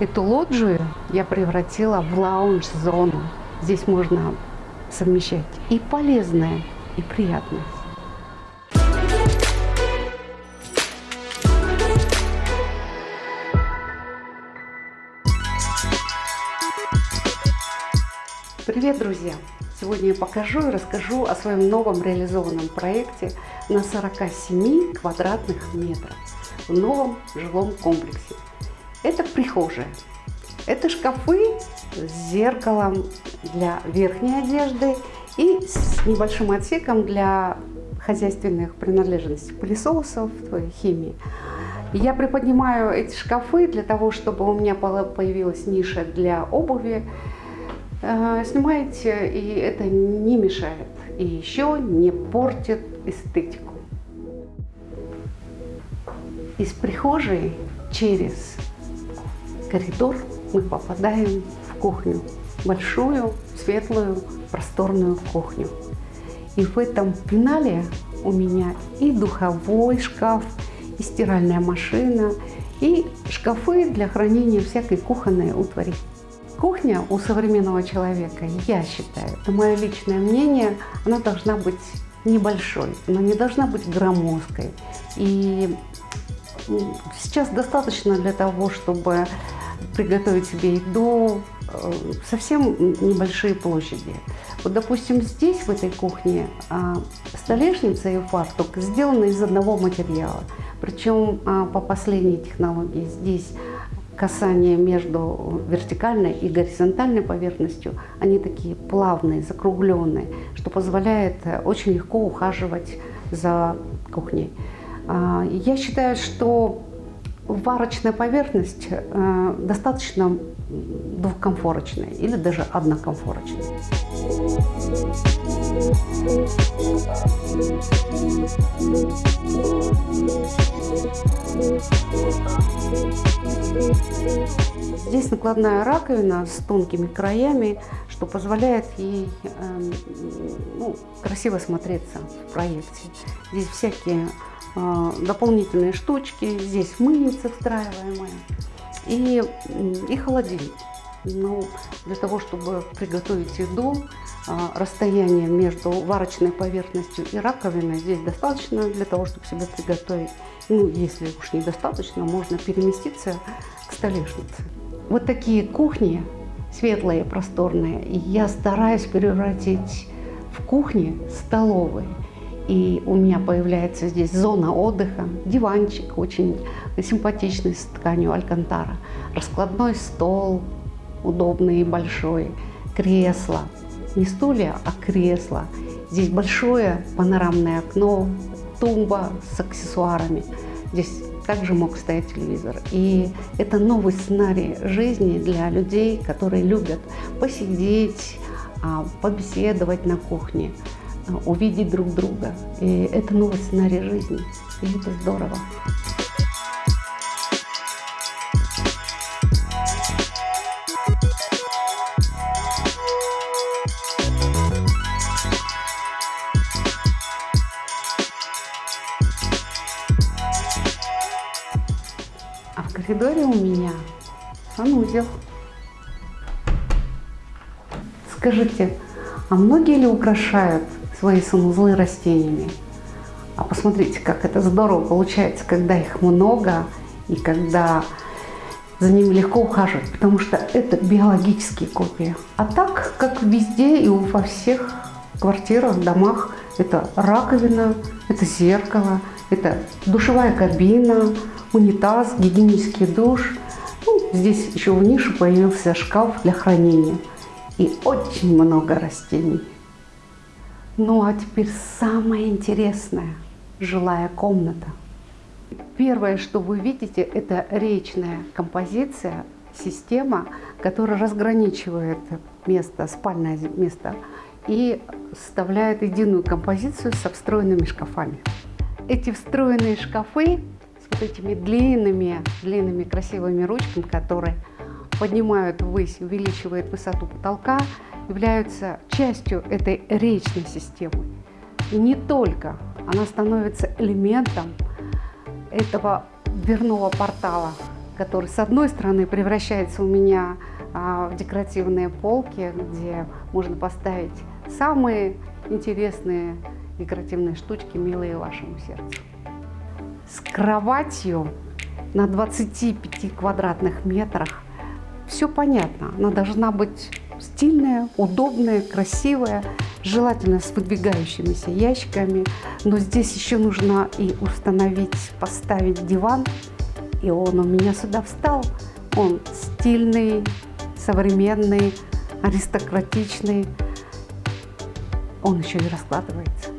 Эту лоджию я превратила в лаунж-зону. Здесь можно совмещать и полезное, и приятное. Привет, друзья! Сегодня я покажу и расскажу о своем новом реализованном проекте на 47 квадратных метрах в новом жилом комплексе. Это прихожая. Это шкафы с зеркалом для верхней одежды и с небольшим отсеком для хозяйственных принадлежностей, пылесосов, химии. Я приподнимаю эти шкафы для того, чтобы у меня появилась ниша для обуви. Э, снимаете, и это не мешает, и еще не портит эстетику. Из прихожей через коридор мы попадаем в кухню. Большую, светлую, просторную кухню. И в этом финале у меня и духовой шкаф, и стиральная машина, и шкафы для хранения всякой кухонной утвари. Кухня у современного человека, я считаю, это мое личное мнение, она должна быть небольшой, она не должна быть громоздкой. И сейчас достаточно для того, чтобы приготовить себе еду, э, совсем небольшие площади. Вот, допустим, здесь, в этой кухне, а, столешница и фартук сделаны из одного материала. Причем а, по последней технологии здесь касание между вертикальной и горизонтальной поверхностью, они такие плавные, закругленные, что позволяет э, очень легко ухаживать за кухней. А, я считаю, что варочная поверхность э, достаточно двухкомфорочная или даже однокомфорочная. Здесь накладная раковина с тонкими краями, что позволяет ей э, ну, красиво смотреться в проекте. Здесь всякие дополнительные штучки, здесь мыльница встраиваемая и, и холодильник. Ну, для того, чтобы приготовить еду, а, расстояние между варочной поверхностью и раковиной здесь достаточно для того, чтобы себе приготовить. Ну, если уж недостаточно, можно переместиться к столешнице. Вот такие кухни, светлые, просторные, я стараюсь превратить в кухни столовые. И у меня появляется здесь зона отдыха, диванчик очень симпатичный с тканью алькантара, раскладной стол удобный и большой, кресло – не стулья, а кресла. Здесь большое панорамное окно, тумба с аксессуарами. Здесь также мог стоять телевизор. И это новый сценарий жизни для людей, которые любят посидеть, а, побеседовать на кухне, увидеть друг друга. И это новый сценарий жизни. И это здорово. коридоре у меня санузел. Скажите, а многие ли украшают свои санузлы растениями? А посмотрите, как это здорово получается, когда их много и когда за ними легко ухаживать, потому что это биологические копии. А так, как везде и во всех квартирах, домах, это раковина, это зеркало, это душевая кабина, унитаз, гигиенический душ. Ну, здесь еще в нише появился шкаф для хранения. И очень много растений. Ну а теперь самое интересное – жилая комната. Первое, что вы видите, это речная композиция, система, которая разграничивает место, спальное место и составляет единую композицию со встроенными шкафами. Эти встроенные шкафы вот этими длинными, длинными красивыми ручками, которые поднимают ввысь, увеличивают высоту потолка, являются частью этой речной системы. И не только, она становится элементом этого дверного портала, который с одной стороны превращается у меня а, в декоративные полки, где можно поставить самые интересные декоративные штучки, милые вашему сердцу. С кроватью на 25 квадратных метрах все понятно. Она должна быть стильная, удобная, красивая, желательно с выдвигающимися ящиками. Но здесь еще нужно и установить, поставить диван. И он у меня сюда встал. Он стильный, современный, аристократичный. Он еще и раскладывается.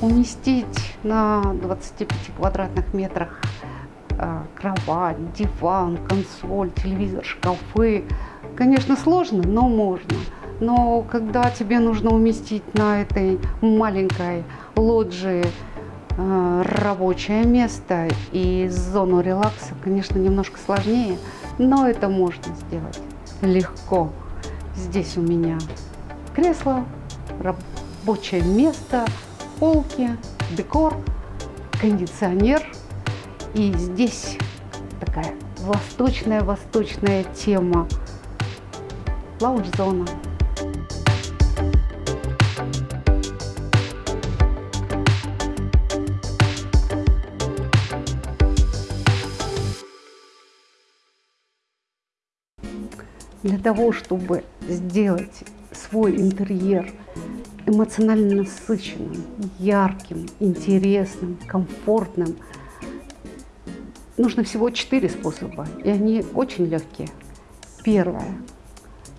Уместить на 25 квадратных метрах кровать, диван, консоль, телевизор, шкафы. Конечно, сложно, но можно. Но когда тебе нужно уместить на этой маленькой лоджии э, рабочее место и зону релакса, конечно, немножко сложнее, но это можно сделать легко. Здесь у меня кресло, рабочее место, полки, декор, кондиционер – и здесь такая восточная-восточная тема. Лаунж-зона. Для того, чтобы сделать свой интерьер эмоционально насыщенным, ярким, интересным, комфортным – нужно всего четыре способа, и они очень легкие. Первое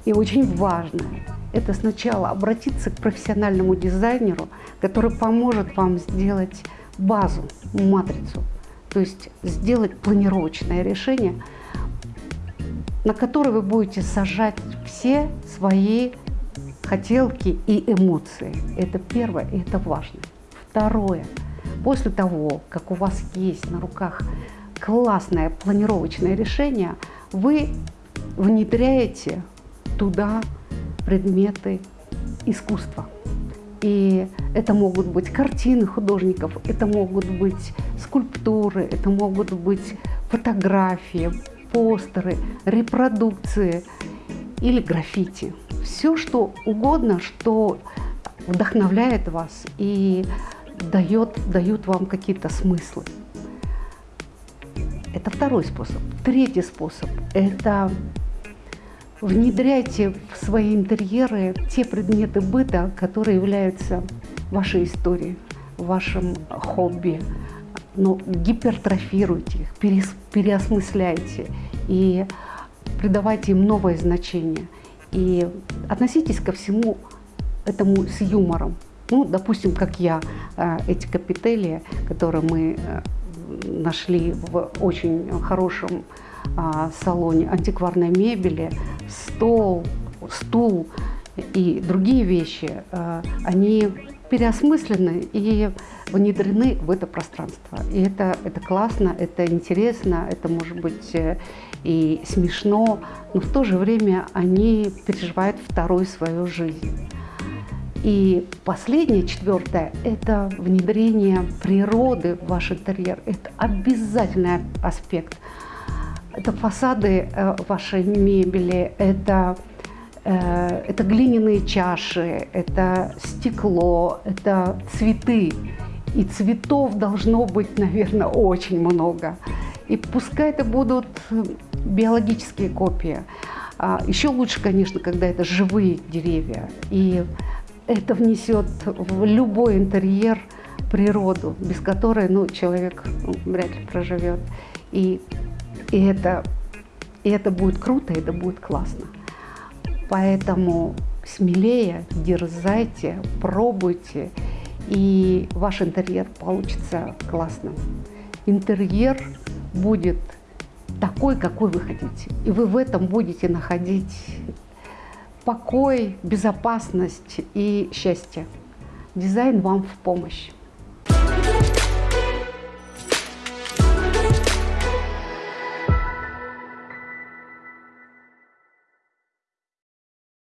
и очень важное – это сначала обратиться к профессиональному дизайнеру, который поможет вам сделать базу, матрицу, то есть сделать планировочное решение, на которое вы будете сажать все свои хотелки и эмоции. Это первое, и это важно. Второе. После того, как у вас есть на руках классное планировочное решение, вы внедряете туда предметы искусства. И это могут быть картины художников, это могут быть скульптуры, это могут быть фотографии, постеры, репродукции или граффити. Все, что угодно, что вдохновляет вас и дает, дает вам какие-то смыслы. Это второй способ. Третий способ – это внедряйте в свои интерьеры те предметы быта, которые являются вашей историей, вашим хобби. Но гипертрофируйте их, переосмысляйте и придавайте им новое значение. И относитесь ко всему этому с юмором. Ну, допустим, как я, э, эти капители, которые мы э, нашли в очень хорошем а, салоне антикварной мебели, стол, стул и другие вещи, а, они переосмыслены и внедрены в это пространство. И это, это классно, это интересно, это может быть э, и смешно, но в то же время они переживают вторую свою жизнь. И последнее, четвертое, это внедрение природы в ваш интерьер. Это обязательный аспект. Это фасады э, вашей мебели, это, э, это глиняные чаши, это стекло, это цветы. И цветов должно быть, наверное, очень много. И пускай это будут биологические копии. А еще лучше, конечно, когда это живые деревья. И это внесет в любой интерьер природу, без которой ну, человек вряд ли проживет. И, и, это, и это будет круто, это будет классно. Поэтому смелее, дерзайте, пробуйте, и ваш интерьер получится классным. Интерьер будет такой, какой вы хотите. И вы в этом будете находить покой, безопасность и счастье. Дизайн вам в помощь.